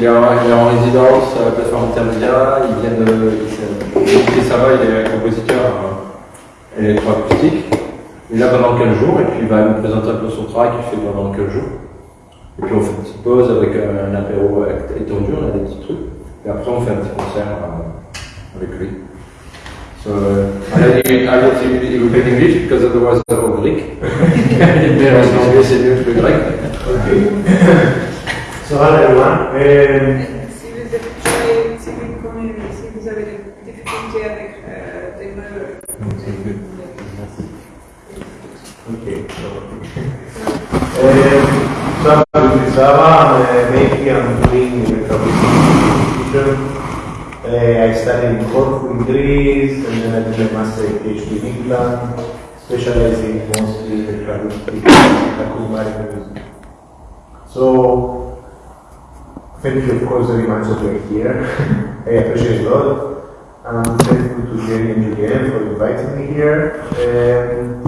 il est, en, il est en résidence à la plateforme Intermedia, il vient de. Il, ça va, il est compositeur euh, électroacoustique. Il est là pendant 15 jours et puis il va nous présenter un peu son travail qu'il fait pendant 15 jours. Et puis on fait une petite pause avec un, apéro étendu, on a des petits trucs. Et après on fait un petit concert euh, avec lui. So I, I let you, you repeat English because otherwise I will Greek. Mais en anglais c'est mieux que le grec. Okay. so hi everyone. Um, si vous êtes si vous connaissez, si vous avez des difficultés avec euh, des mots. Okay. Um, so I'm Sava, uh, maybe I'm doing a uh, I studied in Corfu in Greece, and then I did a master PhD in England, specializing mostly in the music. So, thank you of course very much for being here. I appreciate a lot. I'm thankful to Jenny and Julian for inviting me here. Um,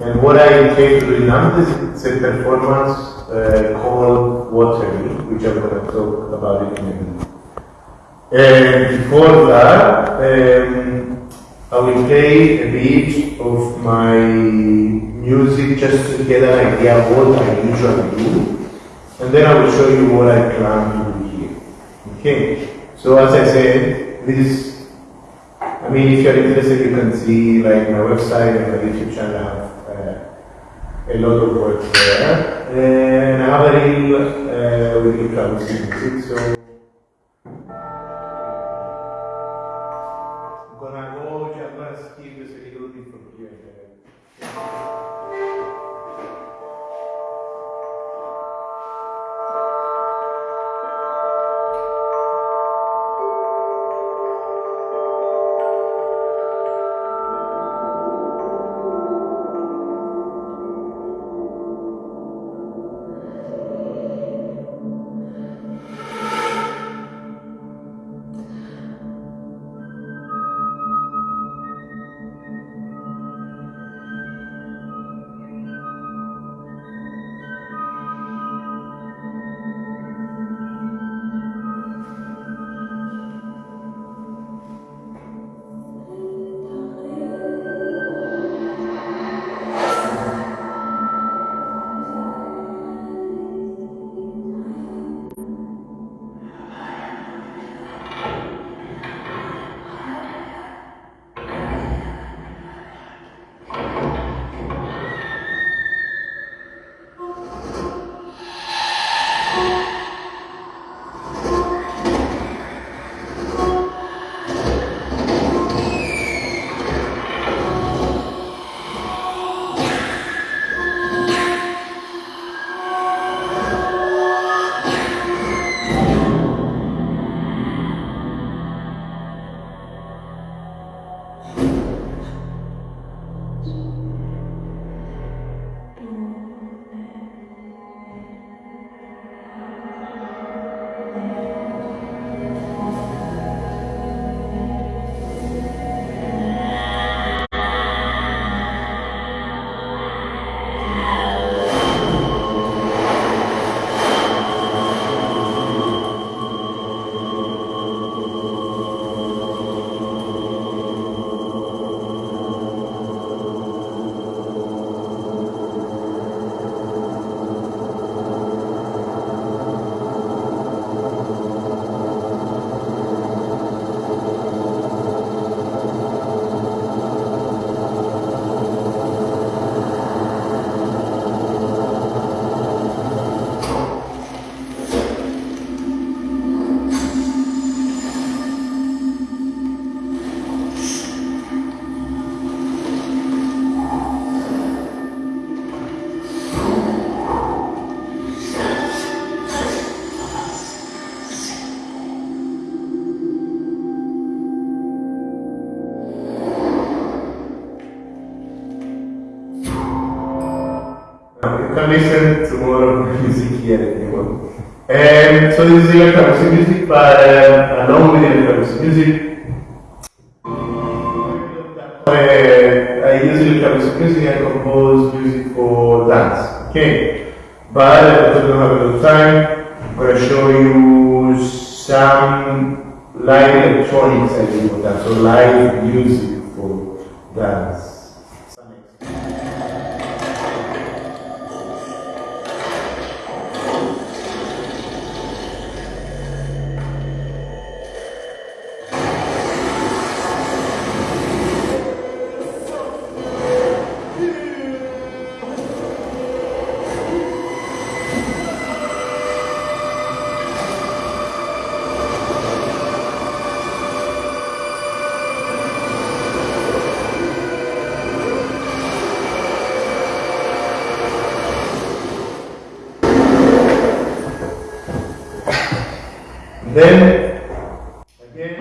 and what I intend to do now is a performance uh, called Watery, which I'm going to talk about it in a minute. And before that, um, I will play a bit of my music just to get an idea of what I usually do. And then I will show you what I plan to do. Okay? So as I said, this, I mean, if you're interested, you can see like my website and my YouTube channel have uh, a lot of work there. And I have a real uh, really promising music. So listen Then, again,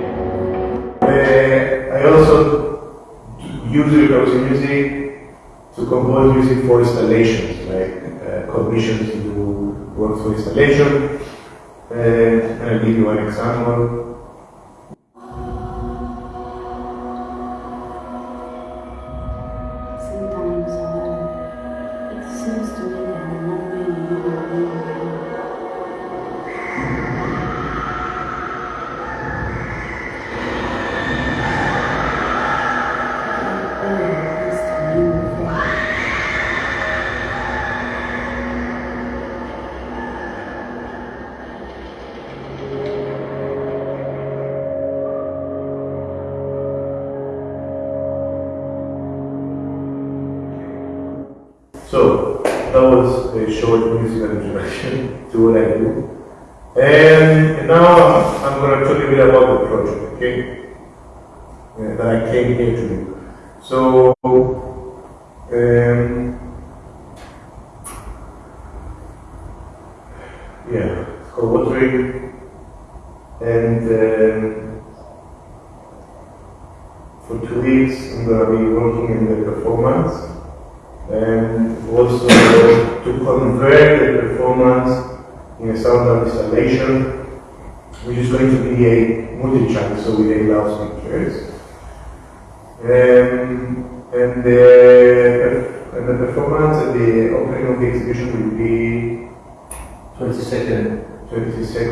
uh, I also use recursive music to compose music for installations, like uh, commissions to work for installation.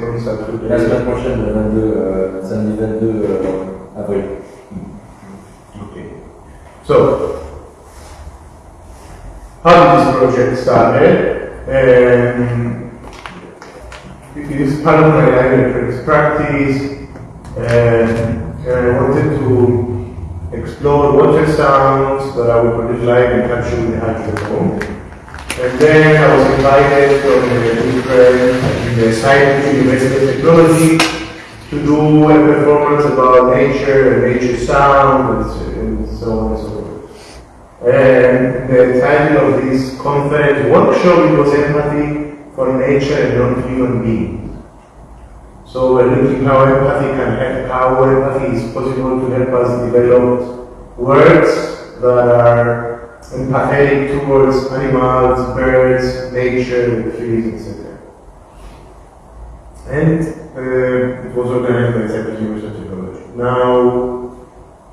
20 seconds after the La semaine prochaine, le 22, euh, samedi 22 euh, avril. Okay. So, how did this project started? Um, it is part of my library practice, and, and I wanted to explore water sounds that I would produce live and capture with the hydrophone. And then I was invited from the different the Science of Technology to do a performance about nature and nature sound and, and so on and so forth. And the title of this conference workshop was empathy for nature and non-human beings. So we're looking how empathy can help, how empathy is possible to help us develop words that are empathetic towards animals, birds, nature, trees, etc. And uh, it was organized by of Technology. Now,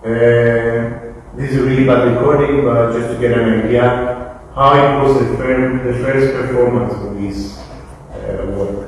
uh, this is a really bad recording, but just to get an idea how it was the, fir- the first performance of this uh.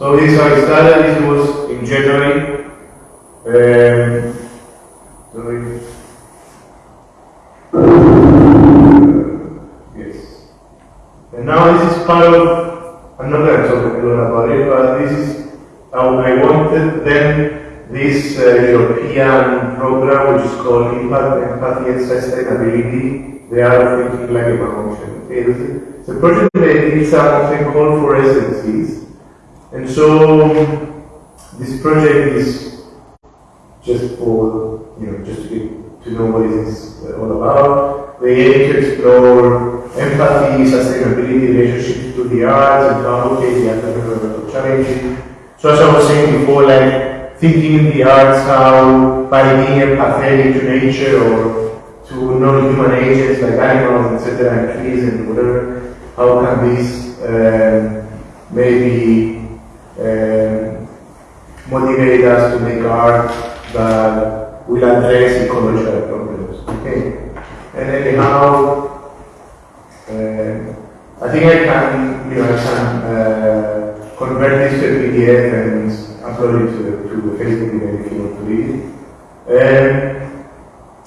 So this it started. This was in January. Um, sorry. yes. And now this is part of. I'm not going to talk about it, but this is how I wanted then this uh, European program, which is called Impact, Empathy, and Sustainability. They are thinking like a. Okay, it's a project that something called for residencies. And so this project is just for, you know, just to give to know what it is all about. They aim to explore empathy, sustainability, relationships to the arts, and to allocate the entrepreneurial challenges. So as I was saying before, like thinking in the arts how by being empathetic to nature or to non-human agents like animals, etc., and trees and whatever, how can this um, maybe um, motivate us to make art that will address ecological problems. Okay, and anyhow, uh, I think I can, you know, I can uh, convert this to PDF and upload it to to the Facebook event if you want to read it. Um,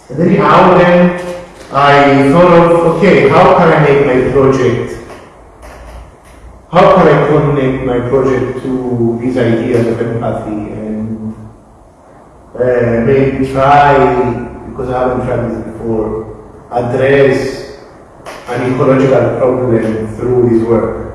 and anyhow, then I thought of, okay, how can I make my project how can I connect my project to these ideas of empathy and uh, maybe try, because I haven't tried this before, address an ecological problem through this work.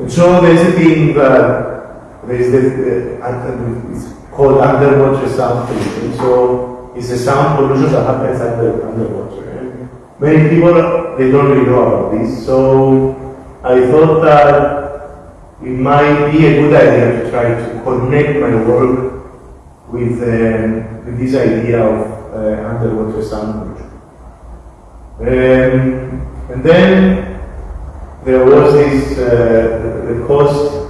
And so there's a thing that there's the, uh, it's called underwater sound pollution. So it's a sound pollution that happens under, underwater. And many people, they don't really know about this. So I thought that it might be a good idea to try to connect my work with, uh, with this idea of uh, underwater sandwich. um, and then there was this, uh, the, the cost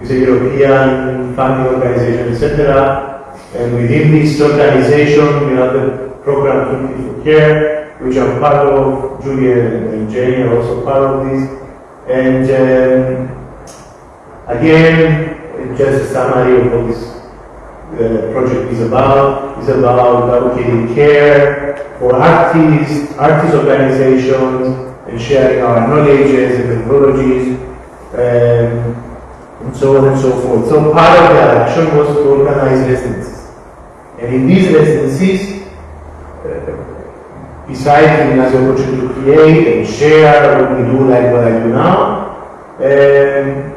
is a European funding organization, etc. And within this organization, we have the program Community for Care, which I'm part of. Julian and Jane are also part of this. And um, again, just a summary of what this uh, project is about. It's about advocating care for artists, artist organizations, and sharing our knowledges and methodologies, um, and so on and so forth. So part of the action was to organize residencies. And in these residencies, uh, besides giving us the opportunity create and share what we do like what I do now, um,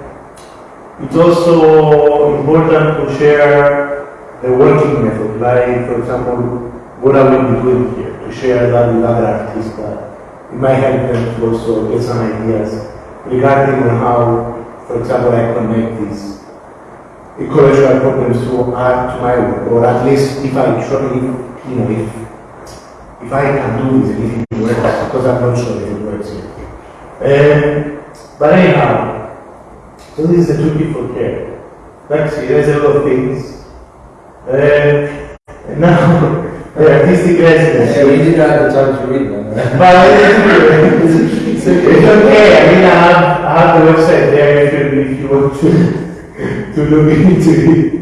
it's also important to share the working method, like for example, what will be doing here, to share that with other artists that it might help them to also get some ideas regarding how, for example, I connect these ecological problems to art to my work, or at least if I try, you know, if if I can do if it works, because I'm not sure if it works yet. Um, but anyhow, so this is a two people care. Let's there's a lot of things. Uh, and now, the artistic residence. Yeah, we didn't have the time to read them. But it's, it's okay. I mean, I have, I have the website there if you, if you want to, to look into it.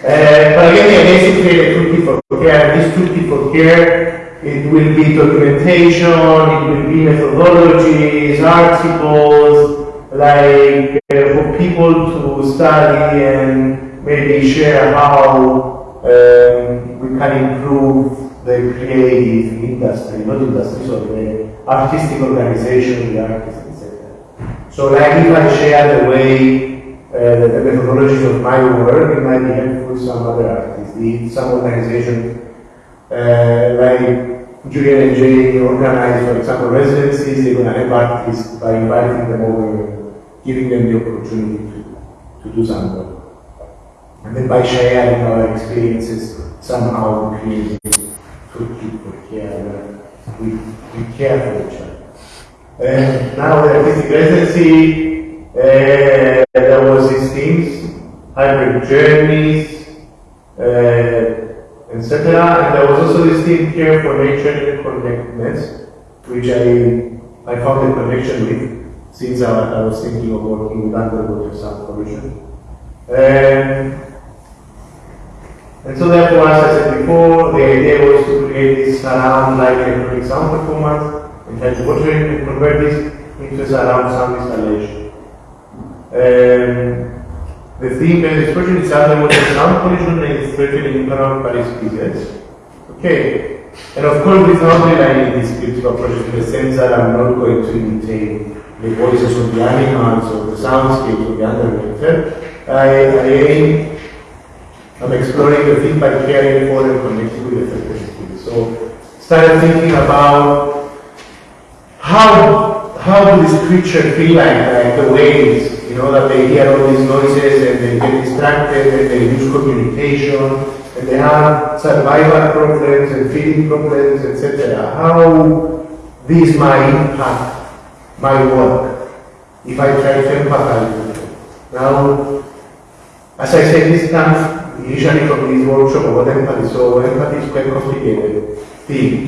Uh, but again, yeah, basically the toolkit for care. This toolkit for care, it will be documentation, it will be methodologies, articles, like uh, for people to study and maybe share how um, we can improve the creative industry, not industry, so the artistic organization, the artists, etc. So like if I share the way, uh, the methodologies of my work, it might be helpful some other artists. Some organization uh, like Julian and Jay organize, for example, residencies, they're going to help artists by inviting them over, giving them the opportunity to, to do some work. And then by sharing our experiences, somehow we create good people care, we, we care for each other. And now the artistic residency, uh, there was these things, hybrid journeys, uh, etc. And there was also this theme here for nature and connectedness, which I I found a connection with since I, I was thinking of working with underwater sound pollution. Um, and so therefore, as I said before, the idea was to create this surround like electronic sound performance and try to water it and convert this into surround sound installation. Um, the theme and expression is underwater sound pollution it's threatening economic Paris PZs. Okay. And of course, is not really like descriptive approach in the sense that I'm not going to imitate the voices of the animals or the soundscapes of the underwater. I, I aim I'm exploring the feedback carrying for and connecting with the frequency. So, started thinking about how how do these creatures feel like, like the waves, you know, that they hear all these noises and they get distracted and they lose communication and they have survival problems and feeding problems, etc. How this might impact my work if I try to empathize with them. Now, as I said this comes usually from this workshop about empathy, so empathy is quite complicated thing,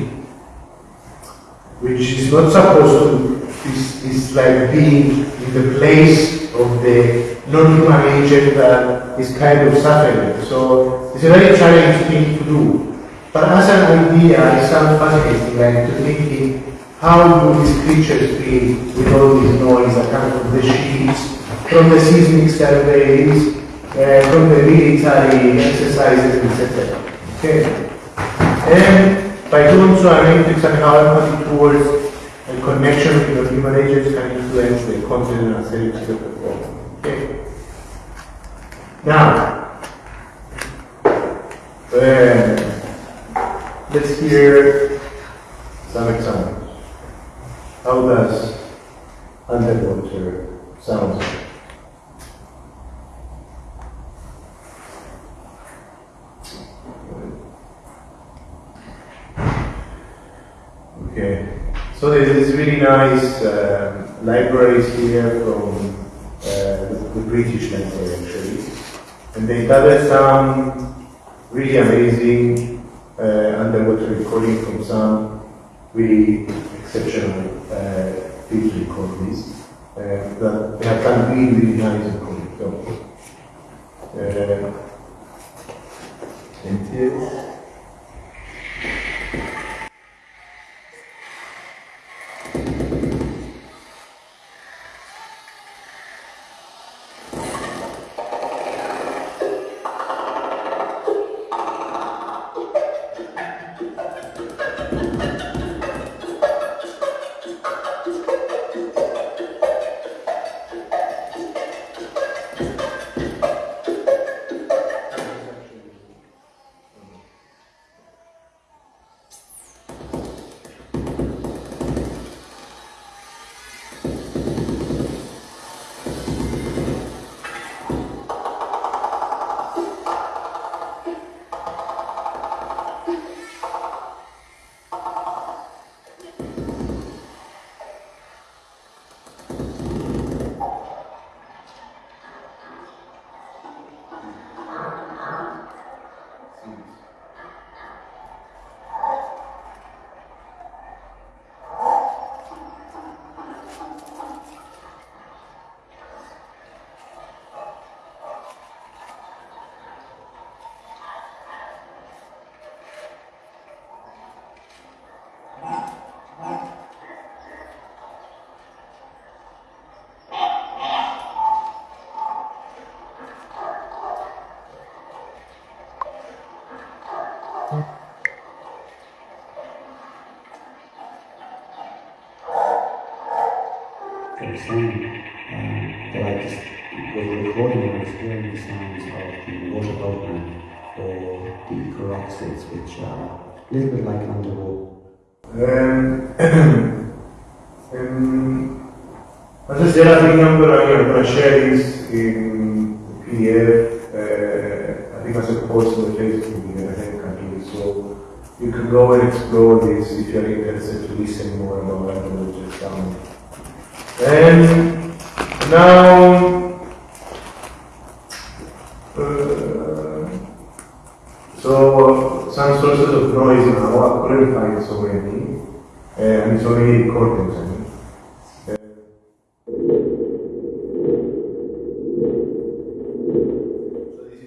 which is not supposed to, is, is like being in the place of the non-human agent that is kind of suffering. So it's a very challenging thing to do. But as an idea, it sounds fascinating, like to thinking, how do these creatures feel with all this noise that comes from the sheets, from the seismic surveys, uh, from the military exercises, etc. Okay. And by doing so, I'm able to examine how empathy towards connection with human agents can influence the content and activity of the performance. Okay. Now, uh, let's hear some examples. How does underwater sound? Okay, so there's this really nice uh, libraries here from uh, the, British library actually, and they gathered some really amazing uh, underwater recording from some really exceptional uh, field recordings uh, that they have done really, really nice recording. So, for the sound. Um, but I just was recording and I hearing the sounds of the water opening or the peroxides, which are a little bit like underwater. Um, um, I said, I think I'm gonna, I'm gonna share this in PDF. Uh, I think as a post on the Facebook, and I think I it. So you can go and explore this if you're interested to listen more about language sound. And now, uh, so some sources of noise now, couldn't find so many, uh, and it's only recordings. I mean.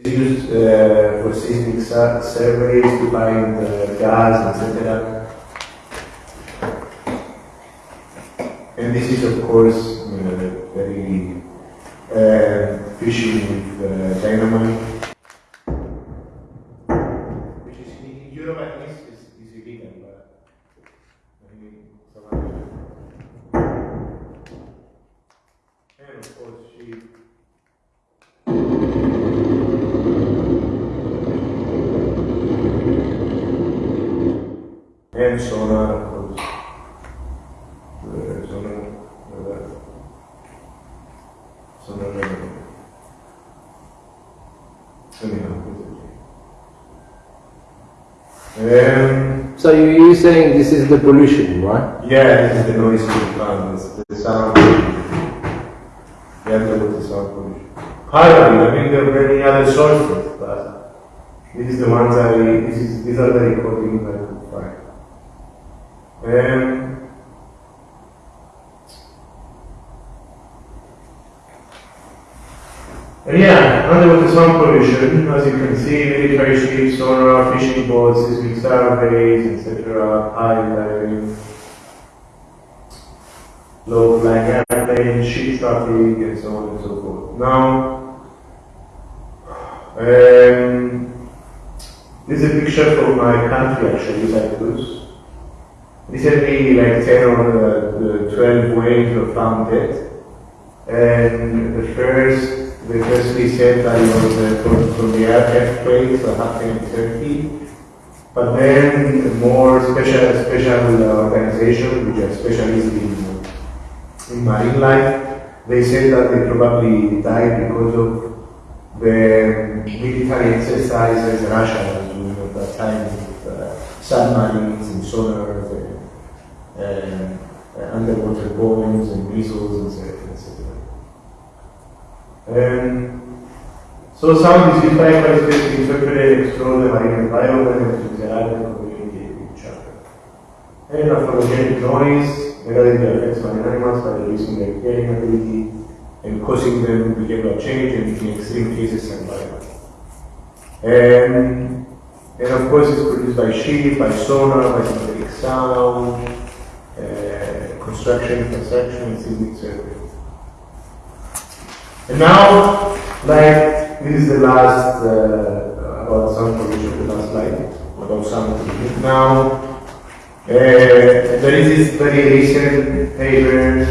So used uh, for seismic sur- surveys to find uh, gas, etc. And this is, of course, uh, very uh, fishing with uh, dynamite. Which is in Europe at least is, is illegal, but maybe some other. And of course, she. and sonar, of course. Uh, sonar, uh, sonar, uh, anyhow. Um, So you- you're saying this is the pollution, right? yeah, this is the noise from the plant, this, the sound pollution. Yeah, that was the sound pollution. Probably, I mean, there are many other sources, but this is the ones I, this is, these are the recordings I could find. Um, and underwater sound pollution, as you can see, military ships, sonar, fishing boats, seismic surveys, etc., high diving, low flying airplanes, ship traffic, and so on and so forth. Now, um, this is a picture from my country actually, Cyprus. Recently, like 10 or uh, 12 whales were found. And the first, the first we said that it was uh, from, from the earthquakes that happened in Turkey. But then more special, special uh, organizations, which are specialists in, in marine life, they said that they probably died because of the military exercises Russia was doing at that time with uh, submarines and sonars and um, uh, underwater bombs and missiles, etc. etc. Um, so some of these by participants to interpret and explore the marine environment and to interact and communicate with each other. And anthropogenic noise negatively affects marine animals by reducing their hearing ability and causing them behavioral change and in extreme cases survival. And, and of course it's produced by ship, by sonar, by synthetic sound, uh, construction, construction, and seismic survey. And now, like, this is the last, uh, about sound pollution, the last slide, about pollution. Now, uh, there is this very recent paper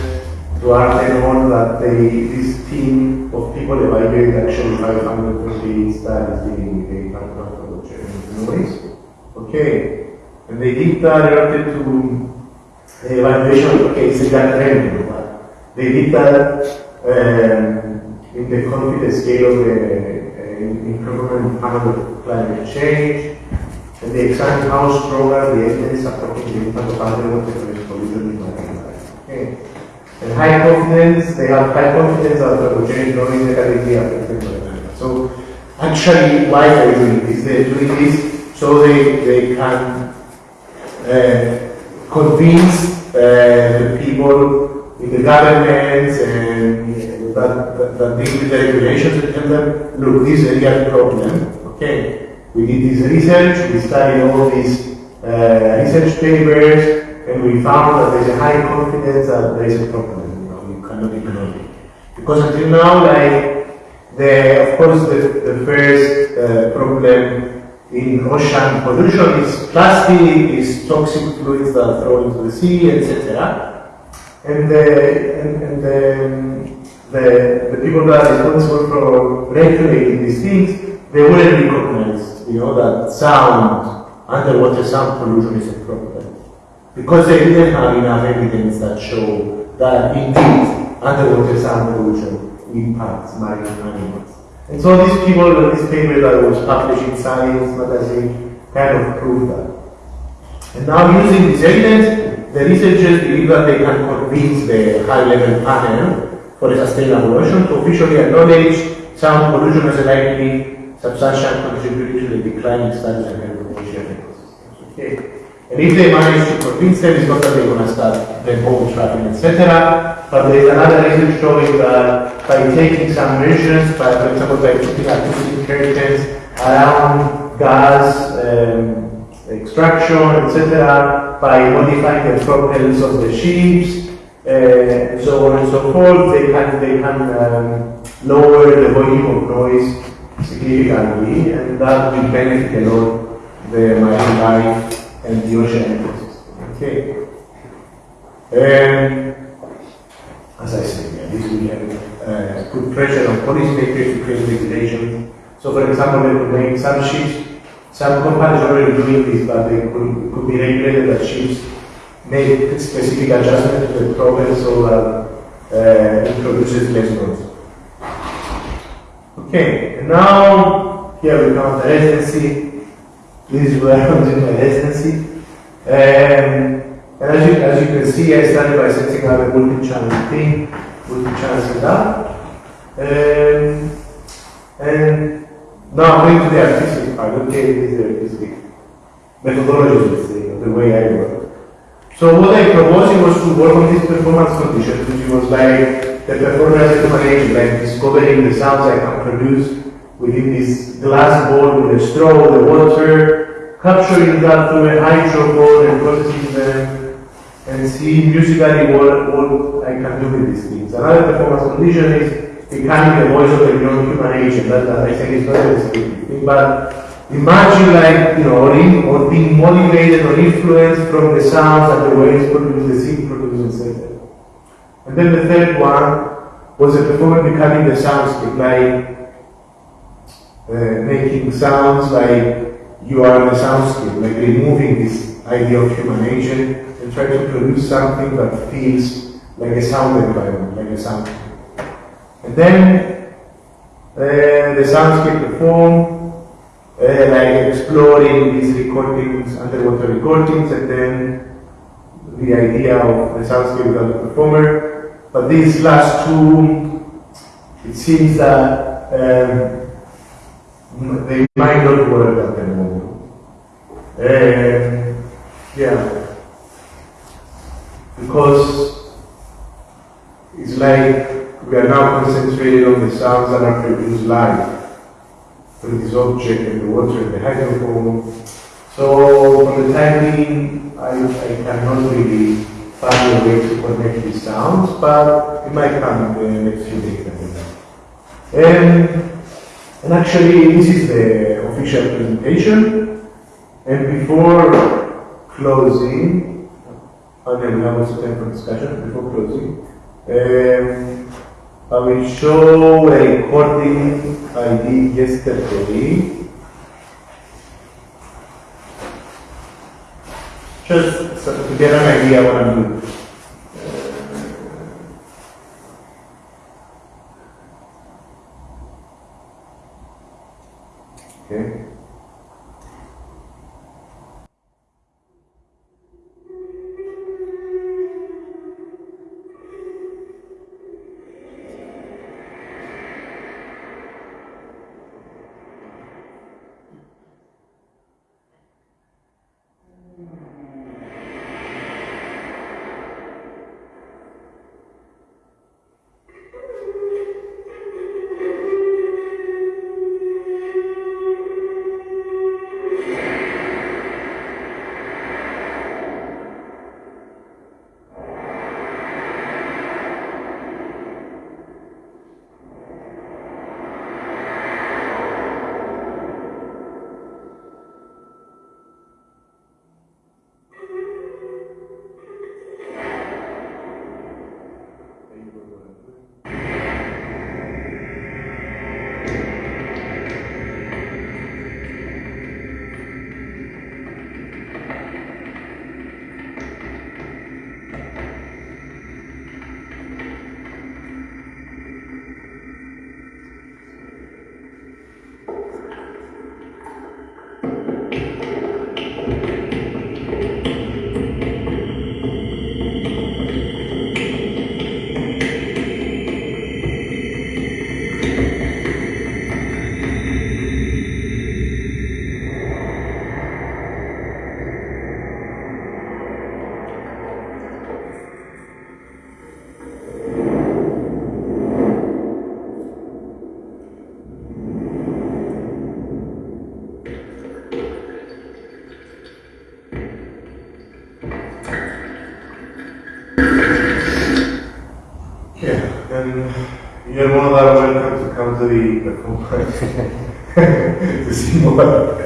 to Artenon that they, this team of people evaluated actually 528 studies dealing with the anthropogenic noise. Okay, and they did that related to the evaluation of cases that trend. They did that um, in the confidence scale of the uh, improvement panel of climate change, and they examined how strong are the evidence supporting the impact of underwater pollution in marine life. Okay. And high confidence, they have high confidence that oceanic noise negatively affected climate. So actually, why they're doing this? They're doing this so they, they can uh, convince uh, the people in the governments and that, that, that deal with the regulations and tell them, look, this is a real problem. Okay, we did this research, we studied all these uh, research papers, and we found that there's a high confidence that there is a problem. You know, you cannot ignore it. Because until now, like, the, of course, the, the first uh, problem in ocean pollution is plastic, is toxic fluids that are thrown into the sea, etc. And, the, and, and the, the, the people that are responsible for regulating these things, they wouldn't recognize, you know, that sound, underwater sound pollution is a problem. Because they didn't have enough evidence that show that indeed underwater sound pollution impacts marine animals. And so these people, this paper that was published in Science magazine, kind of proved that. And now using this evidence, the researchers believe that they can convince the high-level panel for a sustainable ocean to officially acknowledge sound pollution as a likely substantial contributor to the declining standards of health ocean ecosystems. Okay. And if they manage to convince them, it's not that they're going to start the bomb trapping, etc. But there is another research showing that by taking some measures, by, for example, by putting acoustic curtains around gas um, extraction, etc., by modifying the propellers of the ships, uh, and so on and so forth, they can they can um, lower the volume of noise significantly, and that will benefit a lot the marine life and the ocean ecosystem. Okay. Um, as I said, yeah, this will uh, put pressure on policymakers to create regulations. So, for example, they could make some ships Some companies already doing this, but they could, could be regulated that ships make specific adjustment to the problem so that uh, it produces less noise. Okay, and now here we come to residency. This is where I'm doing my residency. Um, and as you, as you can see, I started by setting up a multi-channel thing, multi-channel setup. Um, and now I'm going to the artistic part. Okay, this is the artistic methodology, let's say, the way I work. So what I proposed was to work on these performance conditions, which was like the performance manage, like discovering the sounds I can produce within this glass bowl with the straw, the water, capturing that through a hydrophone and processing them, and see musically what, what I can do with these things. Another performance condition is becoming the voice of a non-human agent. That, that I think is very specific thing. But imagine like, you know, or, or being motivated or influenced from the sounds and the ways produced, the scene produced, etc. And then the third one was the performer becoming the soundscape, like uh, making sounds like you are the soundscape, like removing this idea of human agent and try to produce something that feels like a sound environment, like a sound. And then uh, the soundscape perform, uh, like exploring these recordings, underwater recordings, and then the idea of the soundscape without the performer. But these last two, it seems that um, they might not work at the moment. Um, yeah. Because it's like we are now concentrated on the sounds that are produced live from this object and the water and the hydrophone. So for the time being, I, I cannot really find a way to connect these sounds, but it might come in the next few days. I. And, actually, this is the official presentation. And before closing, and then we have also time for discussion before closing. Um, I will show a recording I did yesterday. Just so to get an idea what I'm doing. Okay. And you're more than welcome to come to the performance to see more.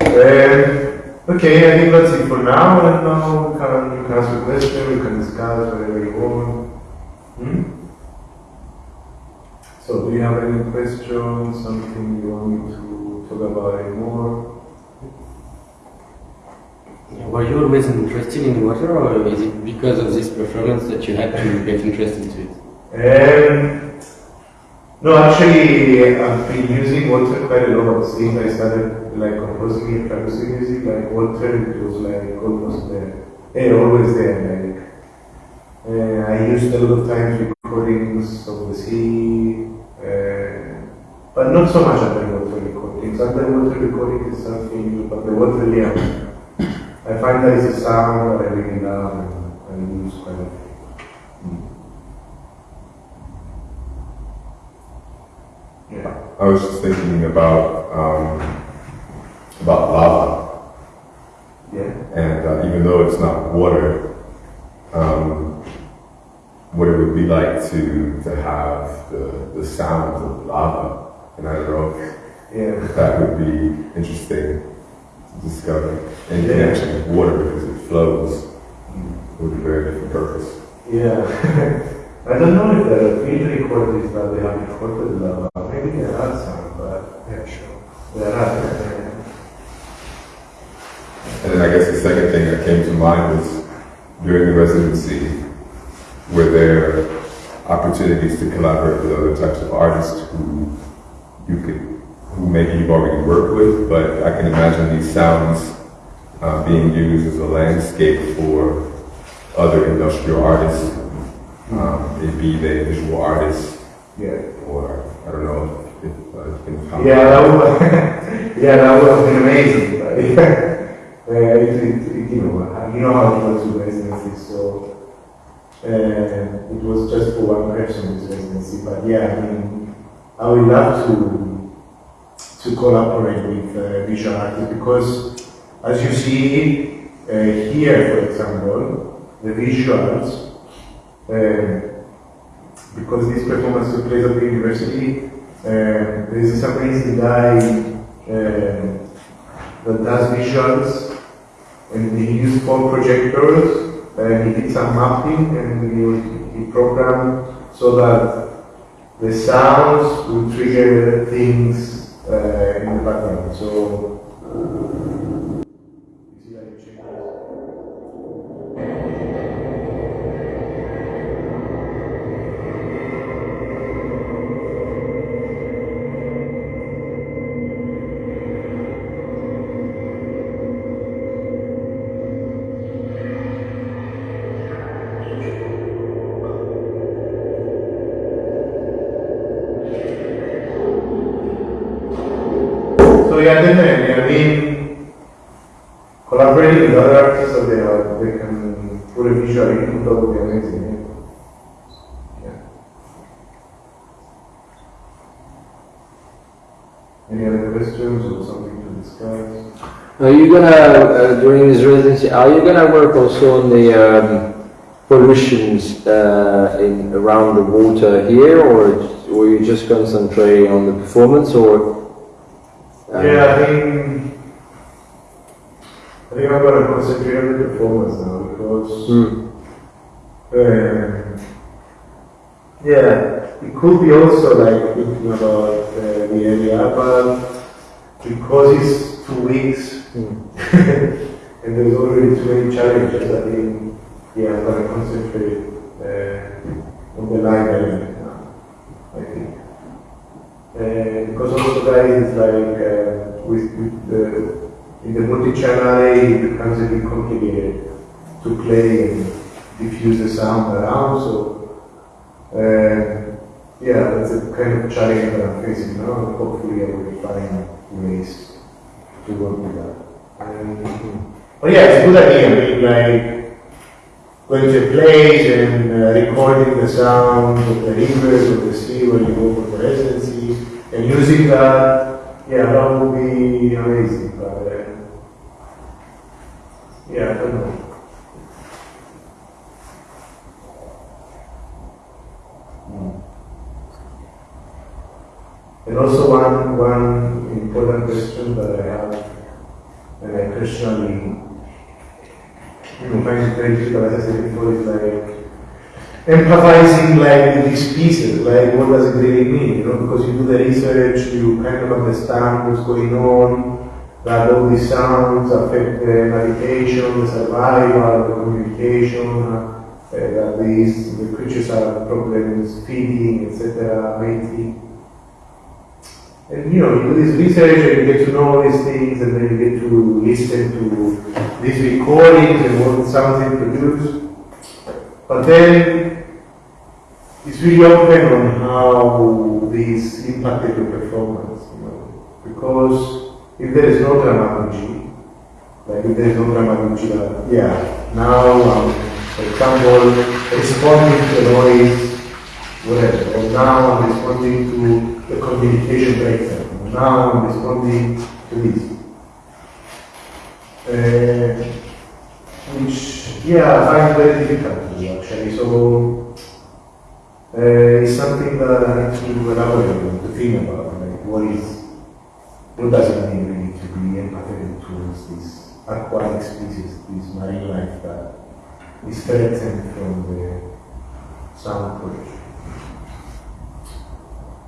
Um, okay, I think that's it for now, and now we can, you can ask a question, we can discuss whatever you want. Hmm? So, do you have any questions, something you want me to talk about anymore? Were you always interested in water, or is it because of this performance that you had to get interested into it? Um, no, actually, I've been using water quite a lot since I started like composing and producing music. Like water, it was like almost there, yeah, always there. Like uh, I used a lot of times recordings of the sea, uh, but not so much underwater recordings. Underwater recording is something but the water, yeah. I find that it's a sound that I really love and, and use quite a lot. Yeah. I was just thinking about um, about lava, Yeah. and uh, even though it's not water, um, what it would be like to to have the the sound of lava, and I don't know Yeah. that would be interesting to discover in Yeah. connection with water because it flows with a very different purpose. Yeah. I don't know if there are field recordings that they have recorded lava. Maybe there are some, but yeah, sure. There are. yeah. And then I guess the second thing that came to mind was during the residency, were there opportunities to collaborate with other types of artists who you could, who maybe you've already worked with, but I can imagine these sounds uh, being used as a landscape for other industrial artists, um, it be they visual artists Yeah. or I don't know if, uh, it's been found. Yeah, that would, yeah, that would have been amazing. But yeah, uh, it, it, it, you know, you know how it works with residencies, so uh, it was just for one person this residency. But yeah, I mean, I would love to to collaborate with uh, visual artists because, as you see uh, here, for example, the visuals. Um, because this performance took place at the university, um, there is this amazing guy um, that does visuals, and he used four projectors, and he did some mapping, and he, he programmed so that the sounds would trigger things uh, in the background. So, you see that it changes. So yeah, definitely. I mean, collaborating with other artists that they are, they can put a visual input that would be amazing. Yeah. yeah. Any other questions or something to discuss? Are you gonna, uh, during this residency, are you gonna work also on the um, pollutions uh, in, around the water here, or will you just concentrate on the performance, or? um, yeah, I think I think I'm gonna concentrate on the performance now because. hmm. Um, yeah, it could be also like thinking about uh, the area, but because it's two weeks Hmm. and there's already too many challenges, I think, yeah, I'm gonna concentrate uh, on the live element now, I think. Uh, because also guys, it's like uh, with, with the, in the multi-channel it becomes a bit complicated to play and diffuse the sound around. So, uh, yeah, that's a kind of challenge that I'm facing now. and Hopefully, I will find ways to work with that. Um, but yeah, it's a good idea. I mean, like going to a place and uh, recording the sound of the rivers of the sea when you go for the residency and using that. Yeah, that would be amazing. But uh, yeah, I don't know. And also one one important question that I have, and I personally you know, it very difficult, as I said like empathizing like these pieces, like what does it really mean, you know, because you do the research, you kind of understand what's going on, that all these sounds affect the navigation, the survival, the communication, uh, that these the creatures have problems feeding, etc., mating. And you know, you do this research and you get to know all these things, and then you get to listen to these recordings and what something they produce. But then it's really open on how this impacted your performance, you know, because if there is no dramaturgy, like if there is no dramaturgy, yeah, now, um, for example, responding to the noise, whatever, or now I'm responding to the communication breakdown, or now I'm responding to this. Uh, which, yeah, I find very difficult actually, so uh, it's something that I need to elaborate on, to think about, like what is, what does it mean really to be empathetic towards this aquatic species, this marine life that is threatened from the sound pollution.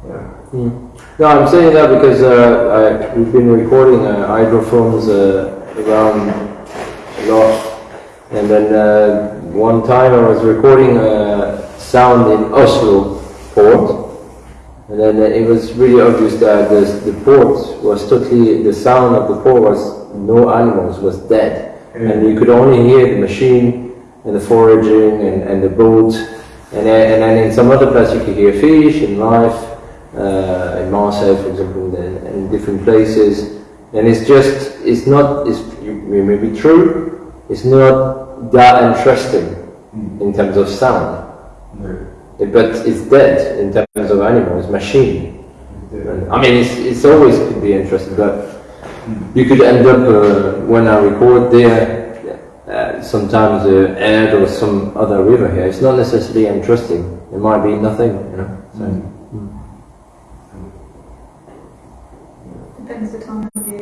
Yeah. No, I'm saying that because uh, I, we've been recording uh, hydrophones uh, around a lot, and then uh, one time I was recording a sound in Oslo port, and then uh, it was really obvious that the, the port was totally the sound of the port was no animals was dead, and you could only hear the machine and the foraging and, and the boat, and then, and then in some other place you could hear fish and life uh, in Marseille, for example, and, and different places. And it's just, it's not, it's, it may be true, it's not that interesting in terms of sound. But it's dead in terms of animals, machine. And, I mean, it's, it's always could be interesting, but you could end up, uh, when I record there, uh, sometimes uh, Ed or some other river here, it's not necessarily interesting. It might be nothing, you know. So. Depends the time of year.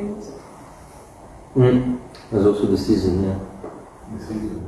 Mm. There's also the season, yeah. The season.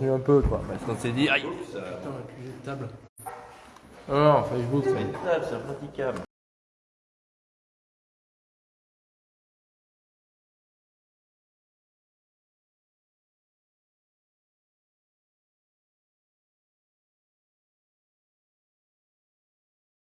contenu un peu, quoi. Parce qu'on s'est dit, aïe Putain, la table. Non, non, Facebook, ça y est. C'est impraticable.